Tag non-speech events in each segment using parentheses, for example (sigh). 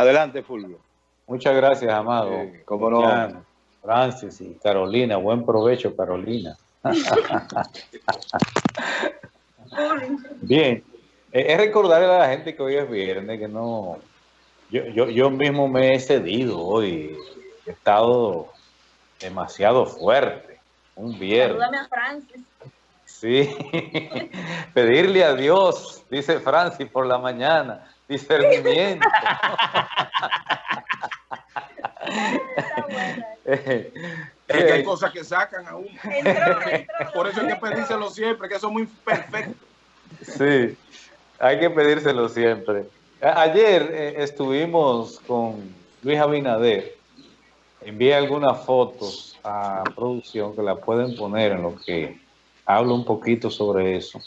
Adelante, Fulvio. Muchas gracias, Amado. cómo no. Francis y Carolina. Buen provecho, Carolina. (laughs) Bien. Es recordarle a la gente que hoy es viernes, que no... Yo, yo, yo mismo me he cedido hoy. He estado demasiado fuerte. Un viernes. Salúdame a Francis. Sí, (laughs) pedirle a Dios, dice Francis por la mañana, discernimiento. es que hay (laughs) cosas que sacan a uno. (laughs) Por eso hay que pedírselo siempre, que son muy perfectos. Sí, hay que pedírselo siempre. Ayer eh, estuvimos con Luis Abinader. Envié algunas fotos a producción que la pueden poner en lo que hablo un poquito sobre eso.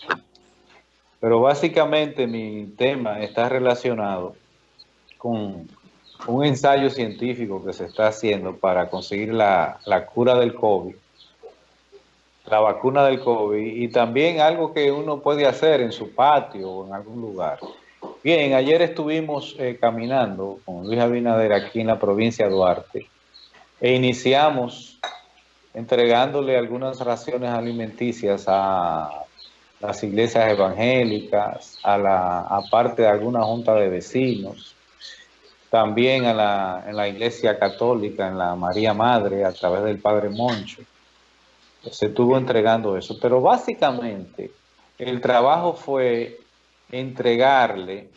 Pero básicamente mi tema está relacionado con un ensayo científico que se está haciendo para conseguir la, la, cura del COVID, la vacuna del COVID y también algo que uno puede hacer en su patio o en algún lugar. Bien, ayer estuvimos eh, caminando con Luis Abinader aquí en la provincia de Duarte e iniciamos entregándole algunas raciones alimenticias a las iglesias evangélicas, a la aparte de alguna junta de vecinos, también a la, en la iglesia católica, en la María Madre, a través del Padre Moncho. Se estuvo entregando eso, pero básicamente el trabajo fue entregarle,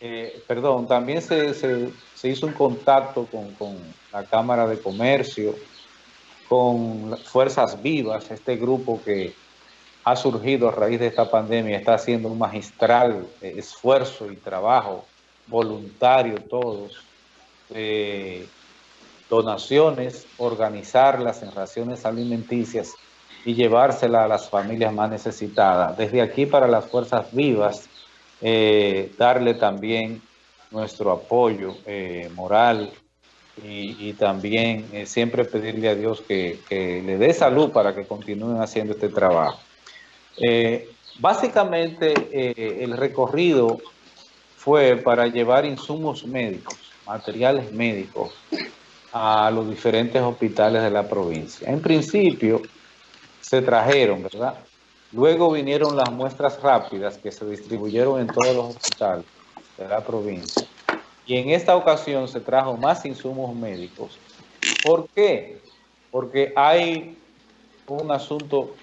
eh, perdón, también se, se, hizo un contacto con, con la Cámara de Comercio, con Fuerzas Vivas, este grupo que ha surgido a raíz de esta pandemia, está haciendo un magistral eh, esfuerzo y trabajo voluntario todos, donaciones, organizarlas en raciones alimenticias y llevárselas a las familias más necesitadas. Desde aquí para las fuerzas vivas, eh, darle también nuestro apoyo eh, moral, y, también eh, siempre pedirle a Dios que, le dé salud para que continúen haciendo este trabajo. Eh, básicamente eh, el recorrido fue para llevar insumos médicos, materiales médicos a los diferentes hospitales de la provincia. En principio se trajeron, ¿verdad? Luego vinieron las muestras rápidas que se distribuyeron en todos los hospitales de la provincia y en esta ocasión se trajo más insumos médicos. ¿Por qué? Porque hay un asunto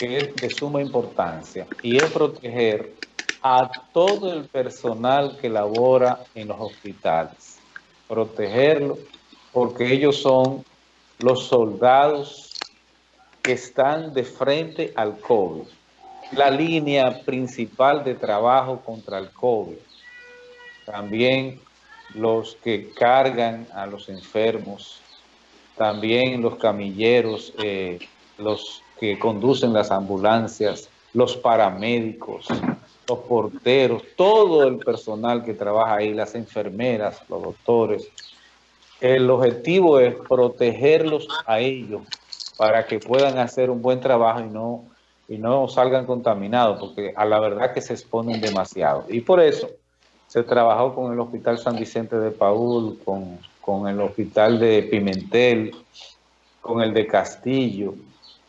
que es de suma importancia y es proteger a todo el personal que labora en los hospitales. Protegerlo porque ellos son los soldados que están de frente al COVID. La línea principal de trabajo contra el COVID. También los que cargan a los enfermos, también los camilleros, eh, los que conducen las ambulancias, los paramédicos, los porteros, todo el personal que trabaja ahí, las enfermeras, los doctores. El objetivo es protegerlos a ellos para que puedan hacer un buen trabajo y no, y no salgan contaminados, porque a la verdad que se exponen demasiado. Y por eso se trabajó con el Hospital San Vicente de Paul, con, el Hospital de Pimentel, con el de Castillo,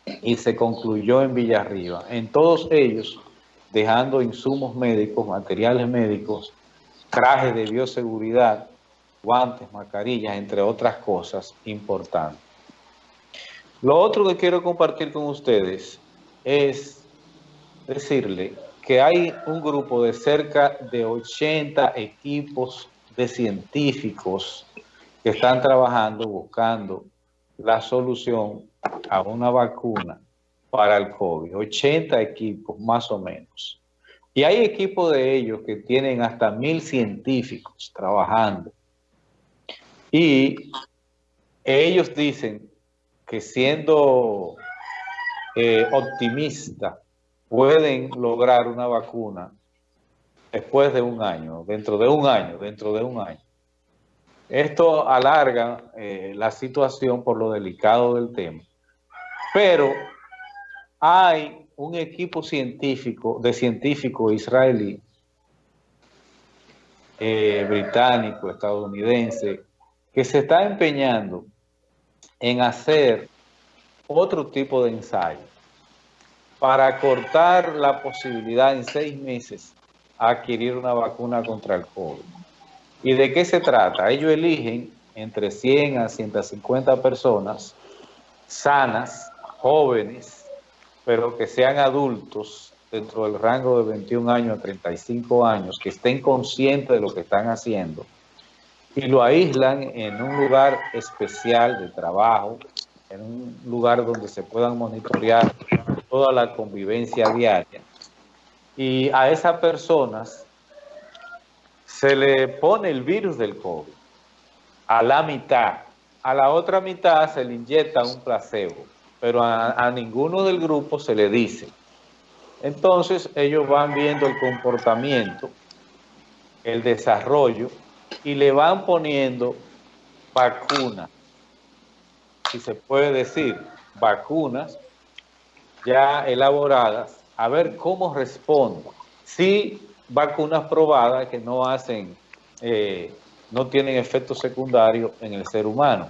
y se concluyó en Villarriba. En todos ellos, dejando insumos médicos, materiales médicos, trajes de bioseguridad, guantes, mascarillas, entre otras cosas importantes. Lo otro que quiero compartir con ustedes es decirle que hay un grupo de cerca de 80 equipos de científicos que están trabajando, buscando la solución a una vacuna para el COVID. 80 equipos, más o menos. Y hay equipos de ellos que tienen hasta mil científicos trabajando. Y ellos dicen que siendo eh, optimistas, pueden lograr una vacuna después de un año, dentro de un año, dentro de un año. Esto alarga eh, la situación por lo delicado del tema. Pero hay un equipo científico, de científicos israelí, eh, británico, estadounidense, que se está empeñando en hacer otro tipo de ensayo para cortar la posibilidad en seis meses a adquirir una vacuna contra el COVID. ¿Y de qué se trata? Ellos eligen entre 100 a 150 personas sanas, jóvenes, pero que sean adultos dentro del rango de 21 años a 35 años, que estén conscientes de lo que están haciendo y lo aíslan en un lugar especial de trabajo, en un lugar donde se puedan monitorear toda la convivencia diaria. Y a esas personas se le pone el virus del COVID a la mitad. A la otra mitad se le inyecta un placebo, pero a, ninguno del grupo se le dice. Entonces ellos van viendo el comportamiento, el desarrollo y le van poniendo vacunas, si se puede decir, vacunas ya elaboradas, a ver cómo responde. Si vacunas probadas que no hacen, eh, no tienen efectos secundarios en el ser humano.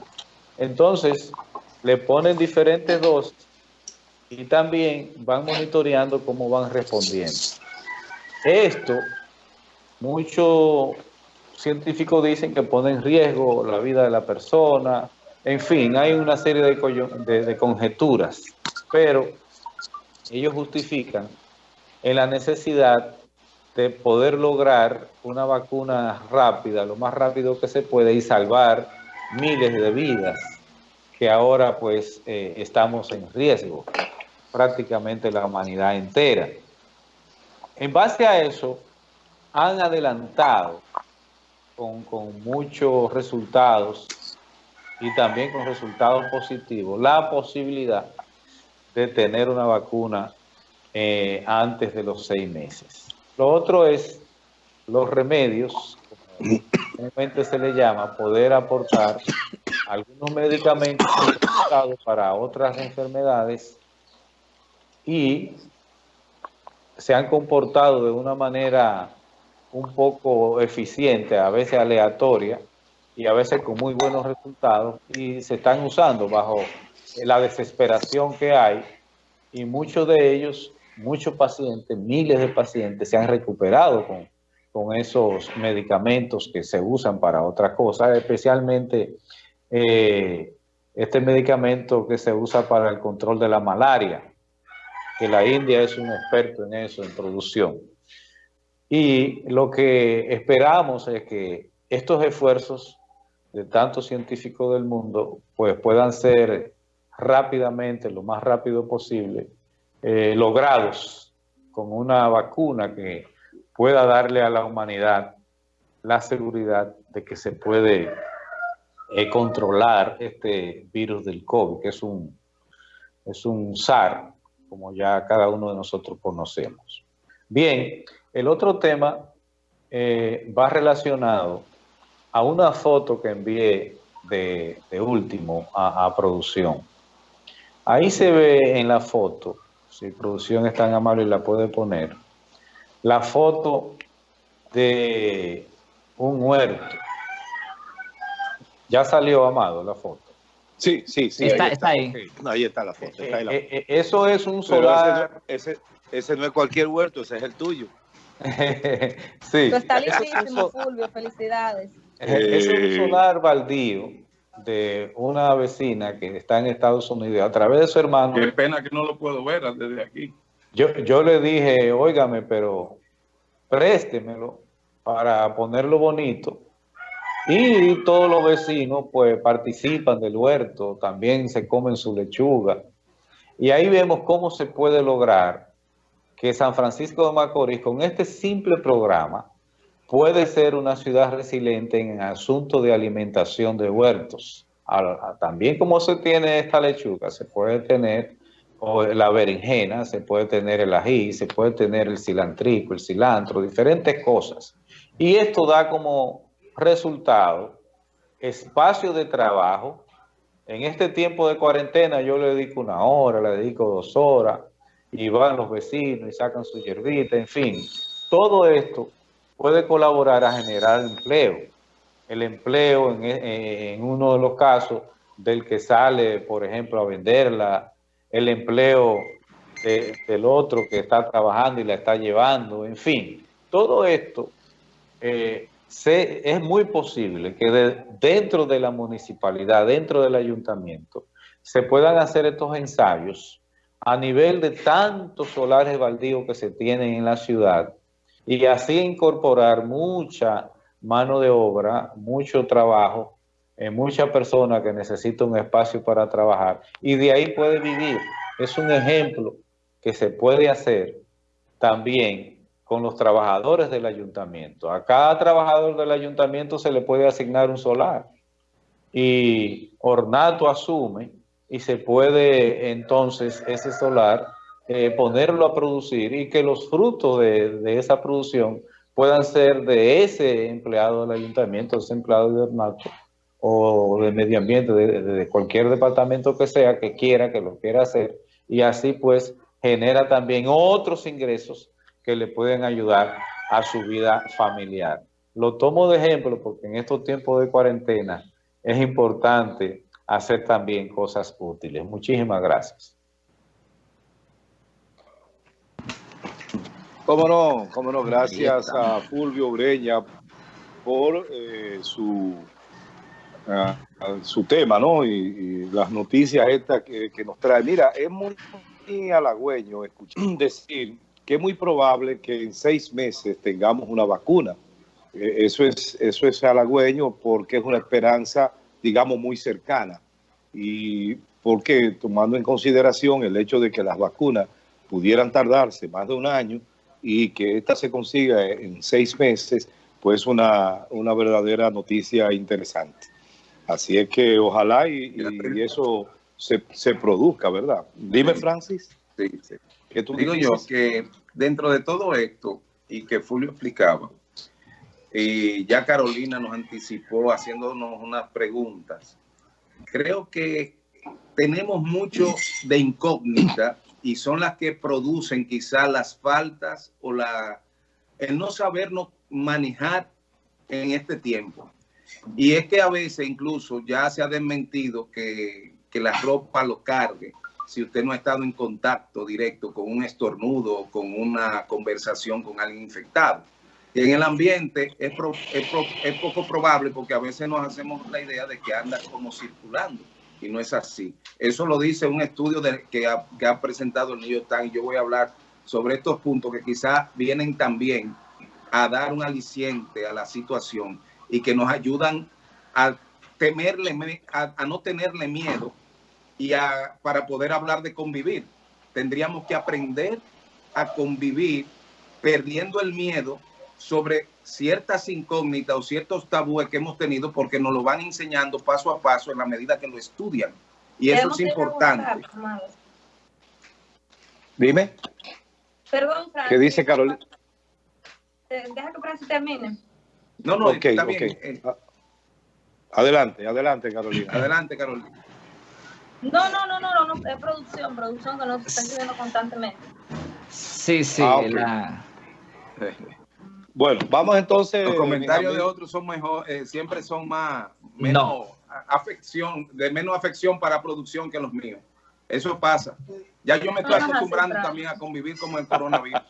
Entonces, le ponen diferentes dosis y también van monitoreando cómo van respondiendo. Esto, muchos científicos dicen que pone en riesgo la vida de la persona, en fin, hay una serie de, de conjeturas, pero ellos justifican en la necesidad de poder lograr una vacuna rápida, lo más rápido que se puede y salvar miles de vidas que ahora pues eh, estamos en riesgo, prácticamente la humanidad entera. En base a eso, han adelantado con, con muchos resultados y también con resultados positivos la posibilidad de tener una vacuna eh, antes de los seis meses. Lo otro es los remedios, como se le llama, poder aportar algunos medicamentos para otras enfermedades y se han comportado de una manera un poco eficiente, a veces aleatoria y a veces con muy buenos resultados y se están usando bajo la desesperación que hay y muchos de ellos, muchos pacientes, miles de pacientes se han recuperado con, con esos medicamentos que se usan para otras cosas, especialmente eh, este medicamento que se usa para el control de la malaria, que la India es un experto en eso, en producción. Y lo que esperamos es que estos esfuerzos de tantos científicos del mundo pues puedan ser rápidamente, lo más rápido posible, eh, logrados con una vacuna que pueda darle a la humanidad la seguridad de que se puede controlar este virus del COVID, que es un, es un SAR, como ya cada uno de nosotros conocemos. Bien, el otro tema eh, va relacionado a una foto que envié de, último a producción. Ahí se ve en la foto, si producción es tan amable y la puede poner, la foto de un huerto. Ya salió, Amado, la foto. Sí, sí, sí. Está, ahí está. ahí. ahí está la foto. Eh, eh, eh, eso es un solar... Ese, ese, no es cualquier huerto, ese es el tuyo. (laughs) sí. está listísimo, Fulvio, felicidades. Es un solar baldío de una vecina que está en Estados Unidos a través de su hermano. Qué pena que no lo puedo ver desde aquí. Yo, yo le dije, óigame, pero préstemelo para ponerlo bonito. Y todos los vecinos pues participan del huerto, también se comen su lechuga. Y ahí vemos cómo se puede lograr que San Francisco de Macorís, con este simple programa, puede ser una ciudad resiliente en asunto de alimentación de huertos. también como se tiene esta lechuga, se puede tener la berenjena, se puede tener el ají, se puede tener el cilantrico, el cilantro, diferentes cosas. Y esto da como resultado espacio de trabajo. En este tiempo de cuarentena yo le dedico una hora, le dedico dos horas, y van los vecinos y sacan su hierbita, en fin. Todo esto puede colaborar a generar empleo. El empleo en, uno de los casos del que sale, por ejemplo, a venderla, el empleo del otro que está trabajando y la está llevando, en fin, todo esto eh, es muy posible que dentro de la municipalidad, dentro del ayuntamiento, se puedan hacer estos ensayos a nivel de tantos solares baldíos que se tienen en la ciudad y así incorporar mucha mano de obra, mucho trabajo, en muchas personas que necesitan un espacio para trabajar y de ahí puede vivir. Es un ejemplo que se puede hacer también con los trabajadores del ayuntamiento. A cada trabajador del ayuntamiento se le puede asignar un solar y Ornato asume y se puede entonces ese solar eh, ponerlo a producir y que los frutos de, esa producción puedan ser de ese empleado del ayuntamiento, ese empleado de Ornato o de medio ambiente, de, de cualquier departamento que sea que quiera, que lo quiera hacer, y así pues genera también otros ingresos que le pueden ayudar a su vida familiar. Lo tomo de ejemplo porque en estos tiempos de cuarentena es importante hacer también cosas útiles. Muchísimas gracias. Cómo no, cómo no, gracias a Fulvio Breña por eh, su, su tema, ¿no? Y, las noticias estas que, que, nos trae. Mira, es muy halagüeño escuchar (clears throat) decir que es muy probable que en seis meses tengamos una vacuna. Eh, eso es, eso es halagüeño porque es una esperanza, digamos, muy cercana. Y porque tomando en consideración el hecho de que las vacunas pudieran tardarse más de un año y que esta se consiga en seis meses, pues una, una verdadera noticia interesante. Así es que ojalá y, eso se, se, produzca, ¿verdad? Dime, Francis. Sí, sí. Tú Digo yo que dentro de todo esto, y que Fulvio explicaba, y ya Carolina nos anticipó haciéndonos unas preguntas, creo que tenemos mucho de incógnita y son las que producen quizás las faltas o la, el no sabernos manejar en este tiempo. Y es que a veces incluso ya se ha desmentido que, que la ropa lo cargue si usted no ha estado en contacto directo con un estornudo con una conversación con alguien infectado. Y en el ambiente es, es, poco probable porque a veces nos hacemos la idea de que anda como circulando y no es así. Eso lo dice un estudio de, que, ha, que, ha, presentado el New York Times. Yo voy a hablar sobre estos puntos que quizás vienen también a dar un aliciente a la situación y que nos ayudan a temerle, a, a no tenerle miedo y para poder hablar de convivir. Tendríamos que aprender a convivir perdiendo el miedo sobre ciertas incógnitas o ciertos tabúes que hemos tenido porque nos lo van enseñando paso a paso en la medida que lo estudian. Y eso es importante. Dime. Perdón, ¿Qué dice Carolina? Eh, deja que Francis termine. No, no, está bien. Eh. Adelante, adelante, Carolina. Adelante, Carolina. No, no, no, no, no, es producción, producción que nos está escribiendo constantemente. Sí, sí. Ah, bueno, vamos entonces. Los comentarios de otros son mejor, eh, siempre son más, menos afección, de menos afección para producción que los míos. Eso pasa. Ya yo me estoy acostumbrando también a convivir con el coronavirus.